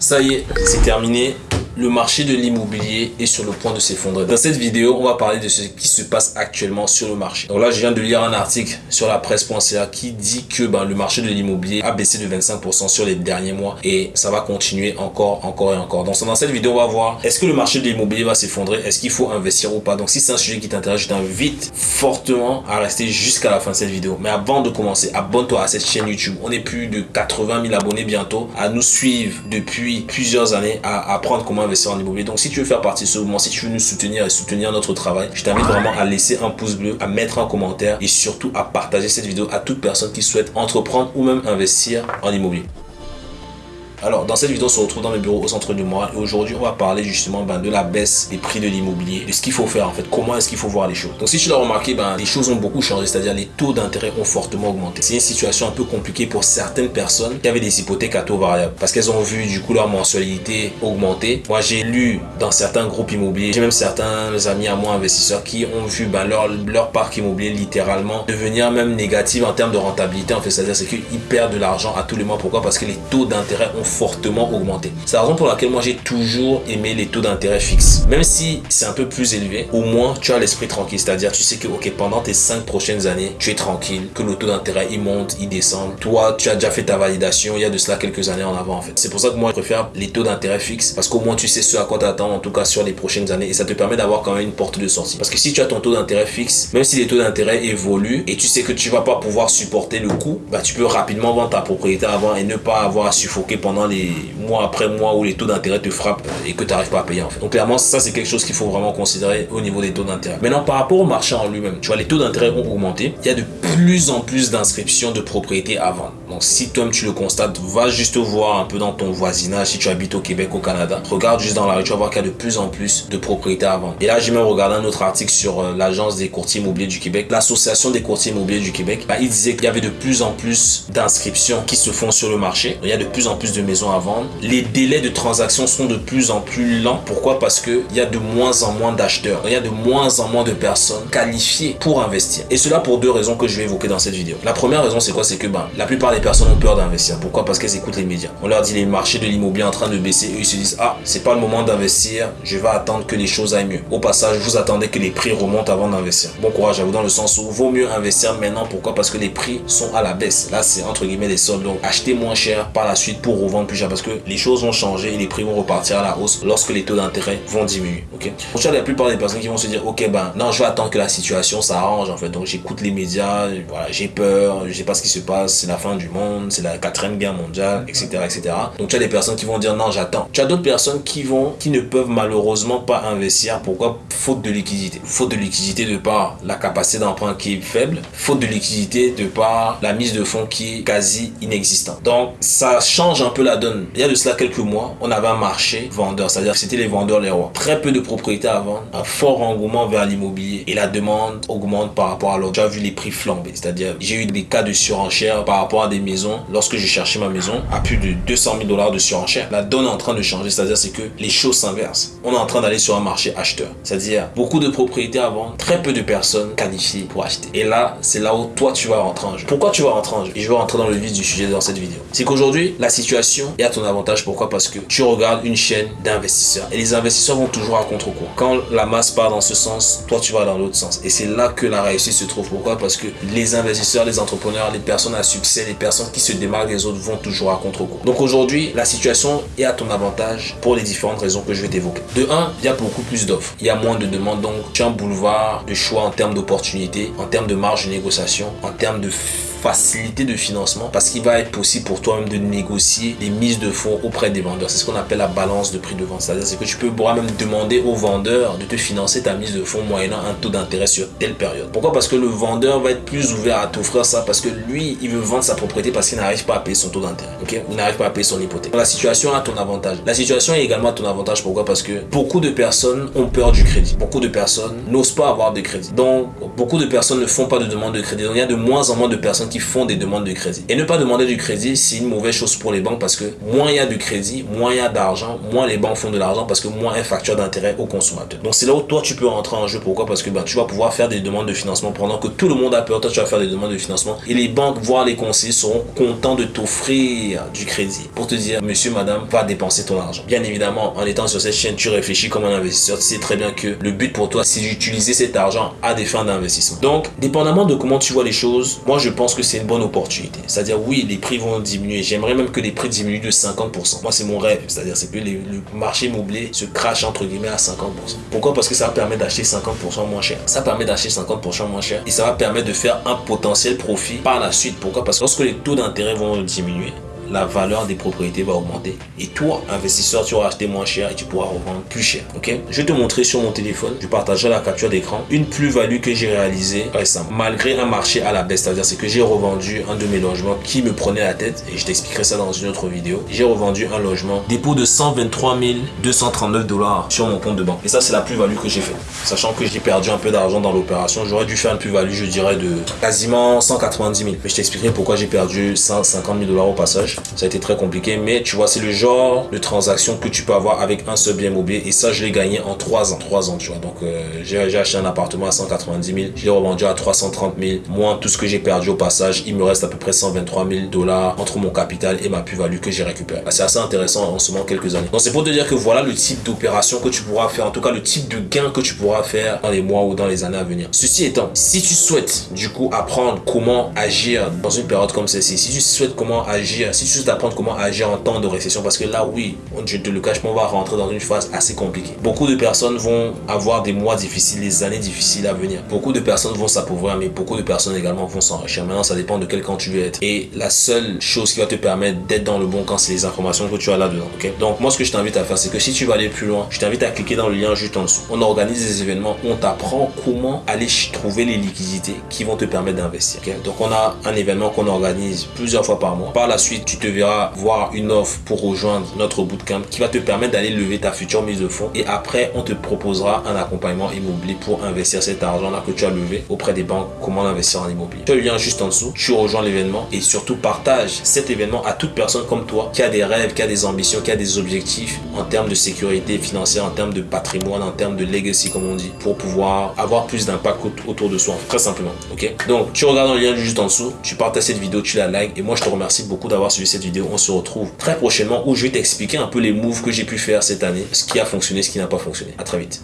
Ça y est, c'est terminé le marché de l'immobilier est sur le point de s'effondrer. Dans cette vidéo, on va parler de ce qui se passe actuellement sur le marché. Donc là, je viens de lire un article sur la presse.ca qui dit que ben, le marché de l'immobilier a baissé de 25% sur les derniers mois et ça va continuer encore, encore et encore. Donc dans cette vidéo, on va voir est-ce que le marché de l'immobilier va s'effondrer? Est-ce qu'il faut investir ou pas? Donc si c'est un sujet qui t'intéresse, je t'invite fortement à rester jusqu'à la fin de cette vidéo. Mais avant de commencer, abonne-toi à cette chaîne YouTube. On est plus de 80 000 abonnés bientôt à nous suivre depuis plusieurs années, à apprendre comment investir en immobilier. Donc si tu veux faire partie de ce mouvement, si tu veux nous soutenir et soutenir notre travail, je t'invite vraiment à laisser un pouce bleu, à mettre un commentaire et surtout à partager cette vidéo à toute personne qui souhaite entreprendre ou même investir en immobilier. Alors, dans cette vidéo, on se retrouve dans le bureau au centre du mois et aujourd'hui, on va parler justement ben, de la baisse des prix de l'immobilier, de ce qu'il faut faire en fait, comment est-ce qu'il faut voir les choses. Donc, si tu l'as remarqué, ben, les choses ont beaucoup changé, c'est-à-dire les taux d'intérêt ont fortement augmenté. C'est une situation un peu compliquée pour certaines personnes qui avaient des hypothèques à taux variable parce qu'elles ont vu du coup leur mensualité augmenter. Moi, j'ai lu dans certains groupes immobiliers, j'ai même certains amis à moi investisseurs qui ont vu ben, leur, leur parc immobilier littéralement devenir même négatif en termes de rentabilité. En fait, c'est-à-dire c'est qu'ils perdent de l'argent à tous les mois. Pourquoi? Parce que les taux d'intérêt ont fortement augmenté. C'est la raison pour laquelle moi j'ai toujours aimé les taux d'intérêt fixes. Même si c'est un peu plus élevé, au moins tu as l'esprit tranquille. C'est-à-dire tu sais que ok pendant tes 5 prochaines années, tu es tranquille, que le taux d'intérêt il monte, il descend. Toi, tu as déjà fait ta validation il y a de cela quelques années en avant en fait. C'est pour ça que moi je préfère les taux d'intérêt fixes parce qu'au moins tu sais ce à quoi t'attends en tout cas sur les prochaines années et ça te permet d'avoir quand même une porte de sortie. Parce que si tu as ton taux d'intérêt fixe, même si les taux d'intérêt évoluent et tu sais que tu vas pas pouvoir supporter le coût, bah tu peux rapidement vendre ta propriété avant et ne pas avoir à suffoquer pendant les mois après mois où les taux d'intérêt te frappent et que tu n'arrives pas à payer en fait. Donc clairement, ça c'est quelque chose qu'il faut vraiment considérer au niveau des taux d'intérêt. Maintenant, par rapport au marché en lui-même, tu vois, les taux d'intérêt ont augmenté. Il y a de plus en plus d'inscriptions de propriétés à vendre. Donc si toi tu le constates, va juste voir un peu dans ton voisinage, si tu habites au Québec, au Canada. Regarde juste dans la rue, tu vas voir qu'il y a de plus en plus de propriétés à vendre. Et là, j'ai même regardé un autre article sur euh, l'agence des courtiers immobiliers du Québec, l'association des courtiers immobiliers du Québec. Bah, il disait qu'il y avait de plus en plus d'inscriptions qui se font sur le marché. Il y a de plus en plus de à vendre les délais de transaction sont de plus en plus lents. Pourquoi? Parce qu'il y a de moins en moins d'acheteurs. Il y a de moins en moins de personnes qualifiées pour investir. Et cela pour deux raisons que je vais évoquer dans cette vidéo. La première raison, c'est quoi? C'est que ben, la plupart des personnes ont peur d'investir. Pourquoi? Parce qu'elles écoutent les médias. On leur dit les marchés de l'immobilier en train de baisser. Eux, ils se disent, ah, c'est pas le moment d'investir. Je vais attendre que les choses aillent mieux. Au passage, vous attendez que les prix remontent avant d'investir. Bon courage à vous dans le sens où vaut mieux investir maintenant. Pourquoi? Parce que les prix sont à la baisse. Là, c'est entre guillemets des soldes. Donc, achetez moins cher par la suite pour revendre plus cher. Parce que les choses vont changer et les prix vont repartir à la hausse lorsque les taux d'intérêt vont diminuer. Ok? Pour la plupart des personnes qui vont se dire, ok, ben non, je vais attendre que la situation s'arrange en fait. Donc j'écoute les médias, voilà, j'ai peur, je sais pas ce qui se passe, c'est la fin du monde, c'est la quatrième guerre mondiale, etc., etc. Donc tu as des personnes qui vont dire non, j'attends. Tu as d'autres personnes qui vont, qui ne peuvent malheureusement pas investir. Pourquoi? Faute de liquidité. Faute de liquidité de par la capacité d'emprunt qui est faible, faute de liquidité de par la mise de fonds qui est quasi inexistante. Donc ça change un peu la donne. Il y a de cela quelques mois, on avait un marché vendeur, c'est-à-dire c'était les vendeurs les rois. Très peu de propriétés à vendre, un fort engouement vers l'immobilier et la demande augmente par rapport à l'autre. J'ai vu les prix flamber, c'est-à-dire j'ai eu des cas de surenchère par rapport à des maisons. Lorsque j'ai cherché ma maison, à plus de 200 000 dollars de surenchère. La donne est en train de changer, c'est-à-dire c'est que les choses s'inversent. On est en train d'aller sur un marché acheteur, c'est-à-dire beaucoup de propriétés à vendre, très peu de personnes qualifiées pour acheter. Et là, c'est là où toi tu vas rentrer en jeu. Pourquoi tu vas rentrer en jeu? Et je vais rentrer dans le vif du sujet dans cette vidéo. C'est qu'aujourd'hui, la situation est à ton avantage. Pourquoi? Parce que tu regardes une chaîne d'investisseurs. Et les investisseurs vont toujours à contre-courant. Quand la masse part dans ce sens, toi tu vas dans l'autre sens. Et c'est là que la réussite se trouve. Pourquoi? Parce que les investisseurs, les entrepreneurs, les personnes à succès, les personnes qui se démarquent des autres vont toujours à contre-courant. Donc aujourd'hui, la situation est à ton avantage pour les différentes raisons que je vais t'évoquer. De 1, il y a beaucoup plus d'offres. Il y a moins de demandes. Donc tu as un boulevard de choix en termes d'opportunités, en termes de marge de négociation, en termes de facilité de financement parce qu'il va être possible pour toi-même de négocier les mises de fonds auprès des vendeurs. C'est ce qu'on appelle la balance de prix de vente. C'est-à-dire que tu peux même demander au vendeur de te financer ta mise de fonds moyennant un taux d'intérêt sur telle période. Pourquoi? Parce que le vendeur va être plus ouvert à t'offrir ça parce que lui, il veut vendre sa propriété parce qu'il n'arrive pas à payer son taux d'intérêt. Ok? Il n'arrive pas à payer son hypothèque. La situation a ton avantage. La situation est également à ton avantage. Pourquoi? Parce que beaucoup de personnes ont peur du crédit. Beaucoup de personnes n'osent pas avoir de crédit. Donc, beaucoup de personnes ne font pas de demande de crédit. Donc, il y a de moins en moins de personnes qui font des demandes de crédit. Et ne pas demander du crédit, c'est une mauvaise chose pour les banques parce que moins il y a de crédit, moins il y a d'argent, moins les banques font de l'argent parce que moins elles facturent d'intérêt aux consommateurs. Donc c'est là où toi tu peux rentrer en jeu. Pourquoi? Parce que bah, tu vas pouvoir faire des demandes de financement pendant que tout le monde a peur. Toi tu vas faire des demandes de financement et les banques, voire les conseillers seront contents de t'offrir du crédit pour te dire monsieur, madame, va dépenser ton argent. Bien évidemment, en étant sur cette chaîne, tu réfléchis comme un investisseur. Tu sais très bien que le but pour toi, c'est d'utiliser cet argent à des fins d'investissement. Donc, dépendamment de comment tu vois les choses, moi je pense que c'est une bonne opportunité. C'est-à-dire, oui, les prix vont diminuer. J'aimerais même que les prix diminuent de 50%. Moi, c'est mon rêve. C'est-à-dire, c'est que le marché immobilier se crache entre guillemets à 50%. Pourquoi? Parce que ça va permettre d'acheter 50% moins cher. Ça permet d'acheter 50% moins cher et ça va permettre de faire un potentiel profit par la suite. Pourquoi? Parce que lorsque les taux d'intérêt vont diminuer, la valeur des propriétés va augmenter. Et toi, investisseur, tu vas acheter moins cher et tu pourras revendre plus cher. Ok? Je vais te montrer sur mon téléphone, je partagerai la capture d'écran, une plus-value que j'ai réalisée récemment. Malgré un marché à la baisse, c'est-à-dire c'est que j'ai revendu un de mes logements qui me prenait la tête et je t'expliquerai ça dans une autre vidéo. J'ai revendu un logement dépôt de 123 239 dollars sur mon compte de banque. Et ça, c'est la plus-value que j'ai fait. Sachant que j'ai perdu un peu d'argent dans l'opération, j'aurais dû faire une plus-value, je dirais, de quasiment 190 000. Mais je t'expliquerai pourquoi j'ai perdu 150 000 dollars au passage. Ça a été très compliqué, mais tu vois, c'est le genre de transaction que tu peux avoir avec un seul bien immobilier. Et ça, je l'ai gagné en 3 ans. 3 ans, tu vois. Donc, euh, j'ai acheté un appartement à 190 000. Je l'ai revendu à 330 000. Moins tout ce que j'ai perdu au passage, il me reste à peu près 123 000 dollars entre mon capital et ma plus-value que j'ai récupéré. C'est assez intéressant en seulement quelques années. Donc, c'est pour te dire que voilà le type d'opération que tu pourras faire. En tout cas, le type de gain que tu pourras faire dans les mois ou dans les années à venir. Ceci étant, si tu souhaites du coup apprendre comment agir dans une période comme celle-ci, si tu souhaites comment agir, si tu souhaites apprendre comment agir en temps de récession parce que là, oui, je te le cache on va rentrer dans une phase assez compliquée. Beaucoup de personnes vont avoir des mois difficiles, des années difficiles à venir. Beaucoup de personnes vont s'appauvrir, mais beaucoup de personnes également vont s'enrichir. Maintenant, ça dépend de quel camp tu veux être. Et la seule chose qui va te permettre d'être dans le bon camp, c'est les informations que tu as là-dedans. ok? Donc, moi, ce que je t'invite à faire, c'est que si tu veux aller plus loin, je t'invite à cliquer dans le lien juste en dessous. On organise des événements, on t'apprend comment aller trouver les liquidités qui vont te permettre d'investir. Donc, on a un événement qu'on organise plusieurs fois par mois. Par la suite, tu te verras voir une offre pour rejoindre notre bootcamp qui va te permettre d'aller lever ta future mise de fonds. Et après on te proposera un accompagnement immobilier pour investir cet argent là que tu as levé auprès des banques comment investir en immobilier. Tu as le lien juste en dessous. Tu rejoins l'événement et surtout partage cet événement à toute personne comme toi qui a des rêves qui a des ambitions qui a des objectifs en termes de sécurité financière en termes de patrimoine en termes de legacy comme on dit pour pouvoir avoir plus d'impact autour de soi très simplement. Ok? Donc tu regardes le lien juste en dessous. Tu partages cette vidéo tu la likes et moi je te remercie beaucoup d'avoir suivi cette vidéo on se retrouve très prochainement où je vais t'expliquer un peu les moves que j'ai pu faire cette année, ce qui a fonctionné, ce qui n'a pas fonctionné. À très vite.